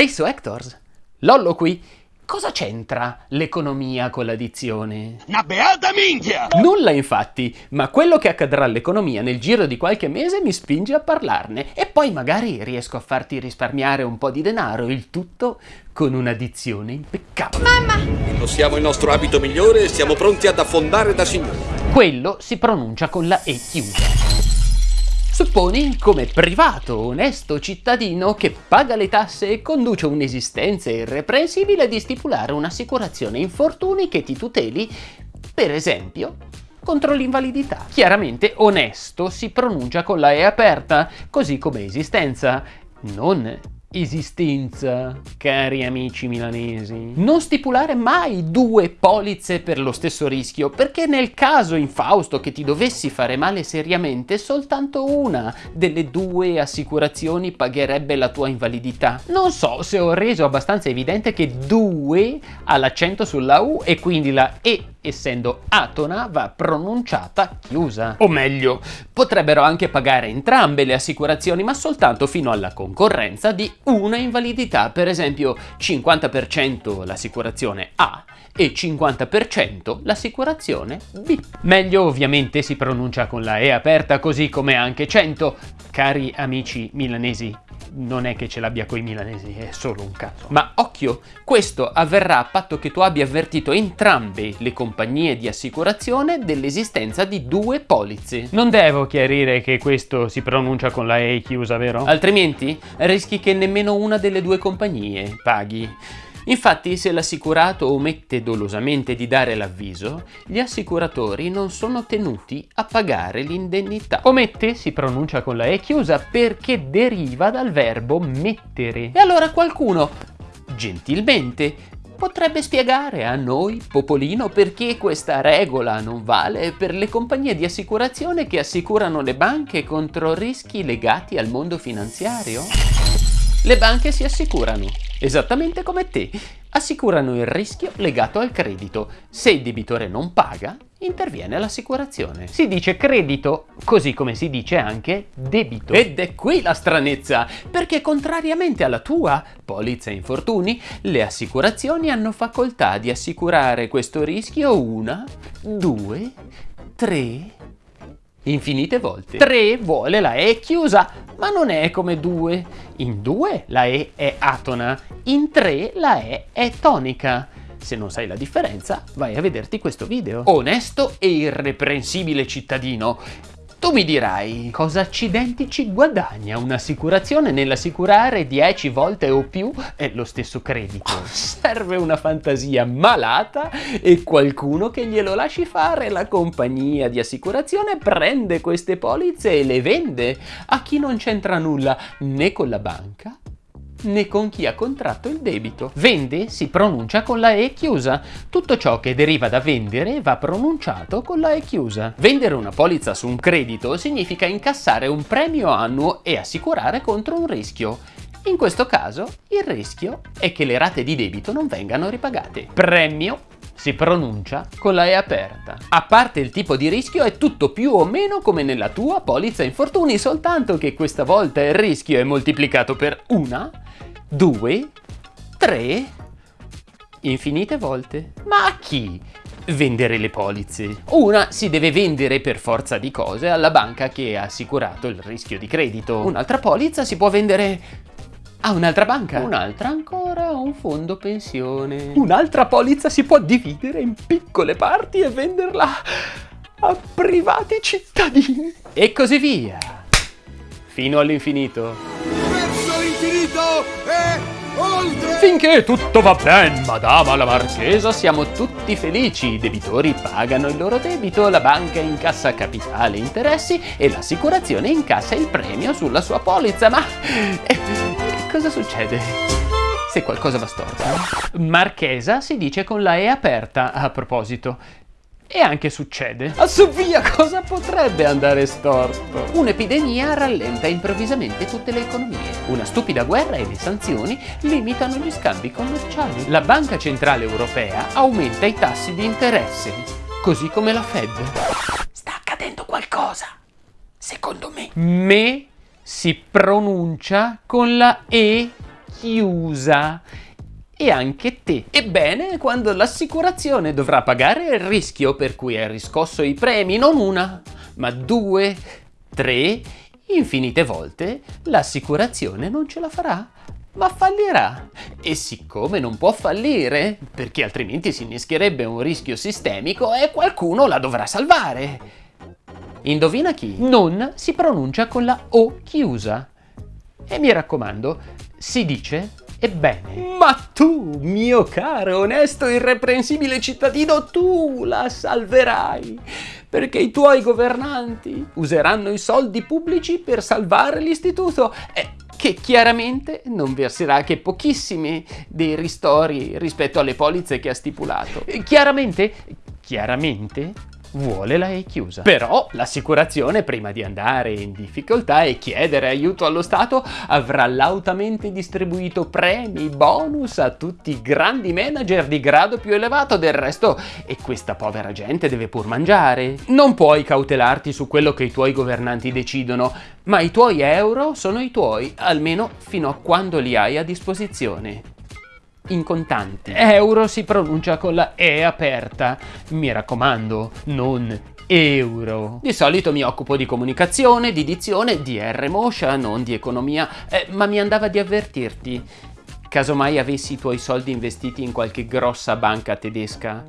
Ehi so Hectors, Lollo qui. Cosa c'entra l'economia con l'addizione? Una beata minchia! Nulla infatti, ma quello che accadrà all'economia nel giro di qualche mese mi spinge a parlarne e poi magari riesco a farti risparmiare un po' di denaro, il tutto con un'addizione impeccabile. Mamma! Indossiamo il nostro abito migliore e siamo pronti ad affondare da signori. Quello si pronuncia con la E chiusa. Supponi come privato, onesto cittadino che paga le tasse e conduce un'esistenza irreprensibile di stipulare un'assicurazione infortuni che ti tuteli, per esempio, contro l'invalidità. Chiaramente onesto si pronuncia con la E aperta, così come esistenza, non esistenza, cari amici milanesi. Non stipulare mai due polizze per lo stesso rischio, perché nel caso infausto che ti dovessi fare male seriamente, soltanto una delle due assicurazioni pagherebbe la tua invalidità. Non so se ho reso abbastanza evidente che due ha l'accento sulla U e quindi la E essendo atona va pronunciata chiusa. O meglio, potrebbero anche pagare entrambe le assicurazioni ma soltanto fino alla concorrenza di una invalidità, per esempio 50% l'assicurazione A e 50% l'assicurazione B. Meglio ovviamente si pronuncia con la E aperta così come anche 100, cari amici milanesi non è che ce l'abbia coi milanesi, è solo un caso. Ma occhio, questo avverrà a patto che tu abbia avvertito entrambe le compagnie di assicurazione dell'esistenza di due polizze. Non devo chiarire che questo si pronuncia con la E chiusa, vero? Altrimenti rischi che nemmeno una delle due compagnie paghi. Infatti se l'assicurato omette dolosamente di dare l'avviso, gli assicuratori non sono tenuti a pagare l'indennità. Omette si pronuncia con la E chiusa perché deriva dal verbo mettere. E allora qualcuno, gentilmente, potrebbe spiegare a noi, Popolino, perché questa regola non vale per le compagnie di assicurazione che assicurano le banche contro rischi legati al mondo finanziario? Le banche si assicurano, esattamente come te, assicurano il rischio legato al credito. Se il debitore non paga, interviene l'assicurazione. Si dice credito, così come si dice anche debito. Ed è qui la stranezza, perché contrariamente alla tua polizza infortuni, le assicurazioni hanno facoltà di assicurare questo rischio una, due, tre, infinite volte. 3 vuole la E chiusa, ma non è come 2. In 2 la E è atona, in 3 la E è tonica. Se non sai la differenza, vai a vederti questo video. Onesto e irreprensibile cittadino, tu mi dirai, cosa accidenti ci guadagna un'assicurazione nell'assicurare 10 volte o più lo stesso credito? Serve una fantasia malata e qualcuno che glielo lasci fare. La compagnia di assicurazione prende queste polizze e le vende a chi non c'entra nulla né con la banca né con chi ha contratto il debito. Vende si pronuncia con la E chiusa. Tutto ciò che deriva da vendere va pronunciato con la E chiusa. Vendere una polizza su un credito significa incassare un premio annuo e assicurare contro un rischio. In questo caso il rischio è che le rate di debito non vengano ripagate. Premio si pronuncia con la E aperta. A parte il tipo di rischio è tutto più o meno come nella tua polizza infortuni, soltanto che questa volta il rischio è moltiplicato per una, due, tre, infinite volte. Ma a chi? vendere le polizze. Una si deve vendere per forza di cose alla banca che ha assicurato il rischio di credito. Un'altra polizza si può vendere a un'altra banca. Un'altra ancora un fondo pensione. Un'altra polizza si può dividere in piccole parti e venderla a privati cittadini. E così via. Fino all'infinito. Verso l'infinito e oltre! Finché tutto va bene, madama la marchesa, siamo tutti felici. I debitori pagano il loro debito, la banca incassa capitale e interessi e l'assicurazione incassa il premio sulla sua polizza. Ma... Cosa succede? Se qualcosa va storto. Marchesa si dice con la E aperta, a proposito. E anche succede. A su via, cosa potrebbe andare storto? Un'epidemia rallenta improvvisamente tutte le economie. Una stupida guerra e le sanzioni limitano gli scambi commerciali. La Banca Centrale Europea aumenta i tassi di interesse, così come la Fed. Sta accadendo qualcosa, secondo me. Me si pronuncia con la E chiusa e anche te. Ebbene, quando l'assicurazione dovrà pagare il rischio per cui hai riscosso i premi, non una, ma due, tre, infinite volte, l'assicurazione non ce la farà ma fallirà. E siccome non può fallire, perché altrimenti si inneschierebbe un rischio sistemico e qualcuno la dovrà salvare. Indovina chi? Non si pronuncia con la O chiusa. E mi raccomando, si dice Ebbene, ma tu, mio caro, onesto, irreprensibile cittadino, tu la salverai, perché i tuoi governanti useranno i soldi pubblici per salvare l'istituto e che chiaramente non verserà che pochissimi dei ristori rispetto alle polizze che ha stipulato. Chiaramente, chiaramente vuole la E chiusa. Però l'assicurazione, prima di andare in difficoltà e chiedere aiuto allo Stato, avrà lautamente distribuito premi, bonus a tutti i grandi manager di grado più elevato del resto e questa povera gente deve pur mangiare. Non puoi cautelarti su quello che i tuoi governanti decidono, ma i tuoi euro sono i tuoi, almeno fino a quando li hai a disposizione in contanti. Euro si pronuncia con la E aperta. Mi raccomando, non euro. Di solito mi occupo di comunicazione, di dizione, di R-Motion, non di economia, eh, ma mi andava di avvertirti. Casomai avessi i tuoi soldi investiti in qualche grossa banca tedesca,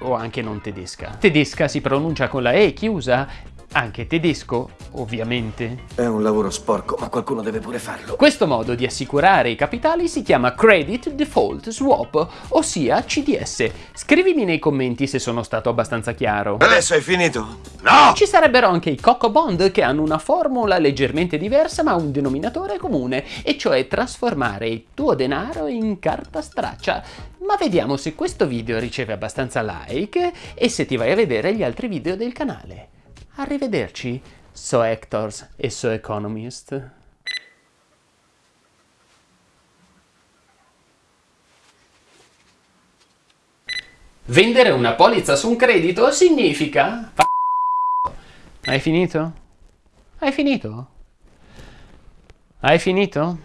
o anche non tedesca. Tedesca si pronuncia con la E chiusa anche tedesco, ovviamente. È un lavoro sporco, ma qualcuno deve pure farlo. Questo modo di assicurare i capitali si chiama Credit Default Swap, ossia CDS. Scrivimi nei commenti se sono stato abbastanza chiaro. Adesso hai finito? No! Ci sarebbero anche i Coco Bond che hanno una formula leggermente diversa ma un denominatore comune, e cioè trasformare il tuo denaro in carta straccia. Ma vediamo se questo video riceve abbastanza like e se ti vai a vedere gli altri video del canale. Arrivederci, So Actors e So Economist. Vendere una polizza su un credito significa... Hai finito? Hai finito? Hai finito?